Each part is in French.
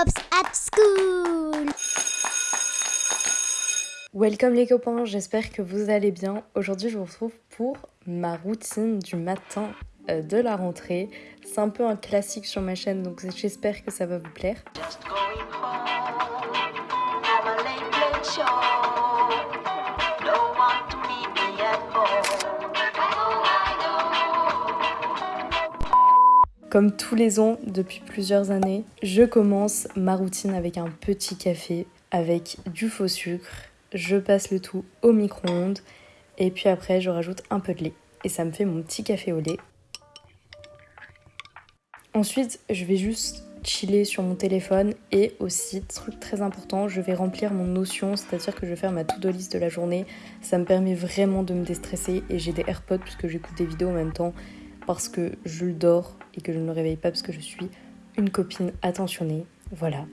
Pops at School. Welcome les copains, j'espère que vous allez bien. Aujourd'hui je vous retrouve pour ma routine du matin euh, de la rentrée. C'est un peu un classique sur ma chaîne donc j'espère que ça va vous plaire. Just going home. Comme tous les ans depuis plusieurs années, je commence ma routine avec un petit café avec du faux sucre. Je passe le tout au micro-ondes et puis après je rajoute un peu de lait et ça me fait mon petit café au lait. Ensuite, je vais juste chiller sur mon téléphone et aussi, truc très important, je vais remplir mon notion, c'est-à-dire que je vais faire ma to-do list de la journée. Ça me permet vraiment de me déstresser et j'ai des AirPods puisque j'écoute des vidéos en même temps parce que je le dors et que je ne me réveille pas parce que je suis une copine attentionnée. Voilà.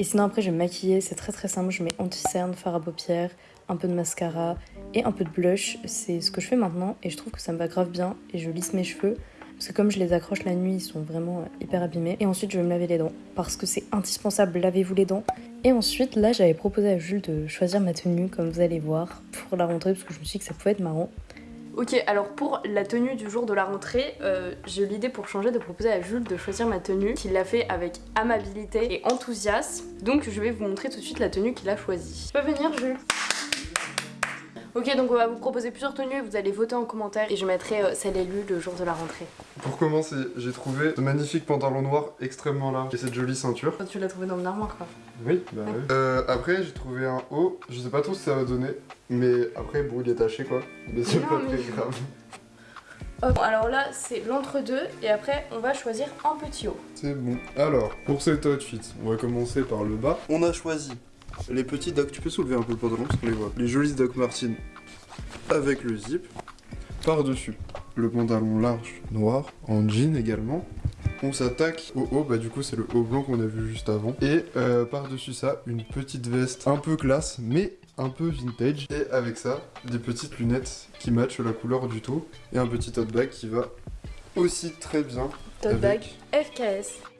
Et sinon après je vais me maquiller, c'est très très simple, je mets anti-cerne, fard à paupières, un peu de mascara et un peu de blush. C'est ce que je fais maintenant et je trouve que ça me va grave bien et je lisse mes cheveux. Parce que comme je les accroche la nuit, ils sont vraiment euh, hyper abîmés. Et ensuite, je vais me laver les dents. Parce que c'est indispensable, lavez-vous les dents. Et ensuite, là, j'avais proposé à Jules de choisir ma tenue, comme vous allez voir, pour la rentrée, parce que je me suis dit que ça pouvait être marrant. Ok, alors pour la tenue du jour de la rentrée, euh, j'ai eu l'idée pour changer de proposer à Jules de choisir ma tenue, qu'il l'a fait avec amabilité et enthousiasme. Donc je vais vous montrer tout de suite la tenue qu'il a choisie. Tu peux venir Jules? Ok, donc on va vous proposer plusieurs tenues et vous allez voter en commentaire et je mettrai euh, celle élue le jour de la rentrée. Pour commencer, j'ai trouvé ce magnifique pantalon noir extrêmement large et cette jolie ceinture. Tu l'as trouvé dans mon armoire quoi. Oui, bah oui. Euh, après, j'ai trouvé un haut, je sais pas trop ce que ça va donner, mais après, bon, il est taché quoi. Mais c'est pas mais- très grave. Hop, alors là c'est l'entre-deux et après on va choisir un petit haut. C'est bon. Alors, pour cet outfit, on va commencer par le bas. On a choisi les petits Doc. Tu peux soulever un peu le pantalon parce qu'on les voit. Les jolis Doc Martens avec le zip. Par-dessus, le pantalon large noir en jean également. On s'attaque au haut, bah du coup c'est le haut blanc qu'on a vu juste avant. Et euh, par-dessus ça, une petite veste un peu classe, mais un peu vintage. Et avec ça, des petites lunettes qui matchent la couleur du tout. Et un petit tote bag qui va aussi très bien. Tote bag FKS.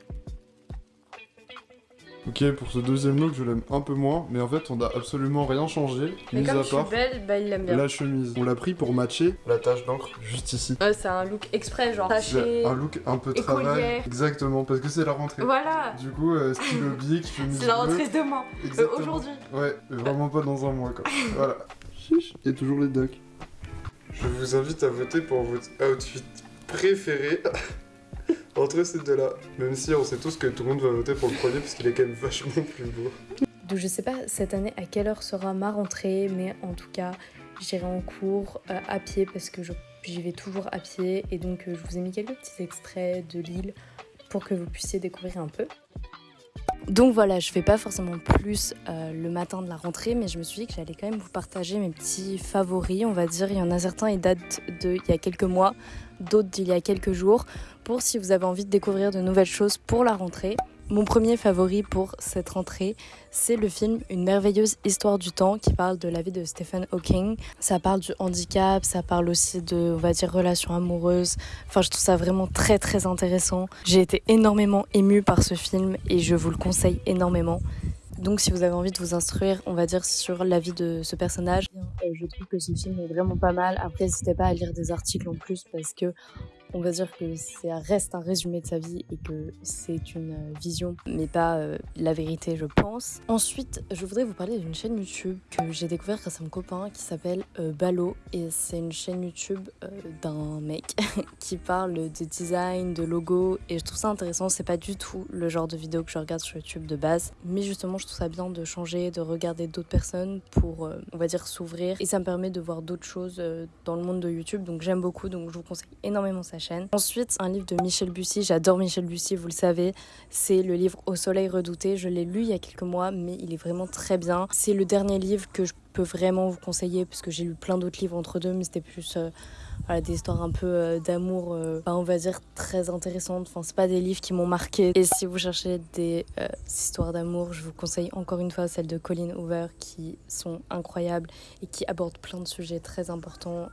Ok, pour ce deuxième look, je l'aime un peu moins, mais en fait, on n'a absolument rien changé, Mais mis comme à je suis part belle, bah il l'aime bien. la chemise. On l'a pris pour matcher la tache d'encre juste ici. Ouais, c'est un look exprès genre taché. C'est un look un peu travail. Exactement, parce que c'est la rentrée. Voilà Du coup, euh, stylo bic, chemise C'est la bleue. rentrée demain. Euh, Exactement. Aujourd'hui. Ouais, mais vraiment pas dans un mois, quoi. voilà. Chiche. Et toujours les docs. Je vous invite à voter pour votre outfit préféré entre ces deux-là. Même si on sait tous que tout le monde va voter pour le premier, parce qu'il est quand même vachement plus beau. Donc je sais pas cette année à quelle heure sera ma rentrée, mais en tout cas j'irai en cours euh, à pied parce que j'y vais toujours à pied et donc euh, je vous ai mis quelques petits extraits de l'île pour que vous puissiez découvrir un peu. Donc voilà, je fais pas forcément plus euh, le matin de la rentrée, mais je me suis dit que j'allais quand même vous partager mes petits favoris, on va dire. Il y en a certains, ils datent d'il y a quelques mois, d'autres d'il y a quelques jours, pour si vous avez envie de découvrir de nouvelles choses pour la rentrée. Mon premier favori pour cette rentrée, c'est le film Une merveilleuse histoire du temps qui parle de la vie de Stephen Hawking. Ça parle du handicap, ça parle aussi de, on va dire, relations amoureuses. Enfin, je trouve ça vraiment très très intéressant. J'ai été énormément émue par ce film et je vous le conseille énormément. Donc si vous avez envie de vous instruire, on va dire, sur la vie de ce personnage, euh, je trouve que ce film est vraiment pas mal. Après, n'hésitez pas à lire des articles en plus parce que on va dire que ça reste un résumé de sa vie et que c'est une euh, vision, mais pas euh, la vérité, je pense. Ensuite, je voudrais vous parler d'une chaîne YouTube que j'ai découvert grâce à mon copain qui s'appelle euh, Balo et c'est une chaîne YouTube euh, d'un mec qui parle de design, de logo et je trouve ça intéressant. C'est pas du tout le genre de vidéo que je regarde sur YouTube de base, mais justement, je trouve ça bien de changer, de regarder d'autres personnes pour, on va dire, s'ouvrir et ça me permet de voir d'autres choses dans le monde de YouTube. Donc j'aime beaucoup, donc je vous conseille énormément Ensuite, un livre de Michel Bussy. J'adore Michel Bussy, vous le savez. C'est le livre Au soleil redouté. Je l'ai lu il y a quelques mois, mais il est vraiment très bien. C'est le dernier livre que je peux vraiment vous conseiller parce que j'ai lu plein d'autres livres entre deux, mais c'était plus euh, des histoires un peu euh, d'amour, euh, enfin, on va dire très intéressantes. Enfin, c'est pas des livres qui m'ont marqué. Et si vous cherchez des histoires d'amour, je vous conseille encore une fois celles de Colin Hoover qui sont incroyables et qui abordent plein de sujets très importants.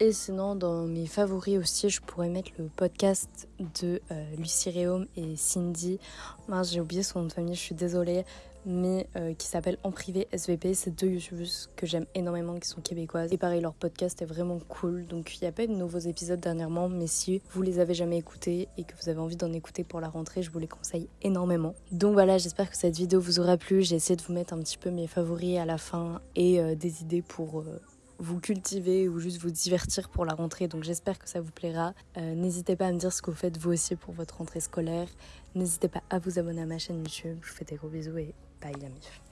Et sinon, dans mes favoris aussi, je pourrais mettre le podcast de euh, Lucie Réaume et Cindy. Mince, j'ai oublié son nom de famille, je suis désolée. Mais euh, qui s'appelle En Privé SVP. C'est deux youtubeuses que j'aime énormément, qui sont québécoises. Et pareil, leur podcast est vraiment cool. Donc il n'y a pas de nouveaux épisodes dernièrement. Mais si vous les avez jamais écoutés et que vous avez envie d'en écouter pour la rentrée, je vous les conseille énormément. Donc voilà, j'espère que cette vidéo vous aura plu. J'ai essayé de vous mettre un petit peu mes favoris à la fin et euh, des idées pour vous cultiver ou juste vous divertir pour la rentrée. Donc j'espère que ça vous plaira. Euh, n'hésitez pas à me dire ce que vous faites vous aussi pour votre rentrée scolaire. N'hésitez pas à vous abonner à ma chaîne YouTube. Je vous fais des gros bisous et bye la mif.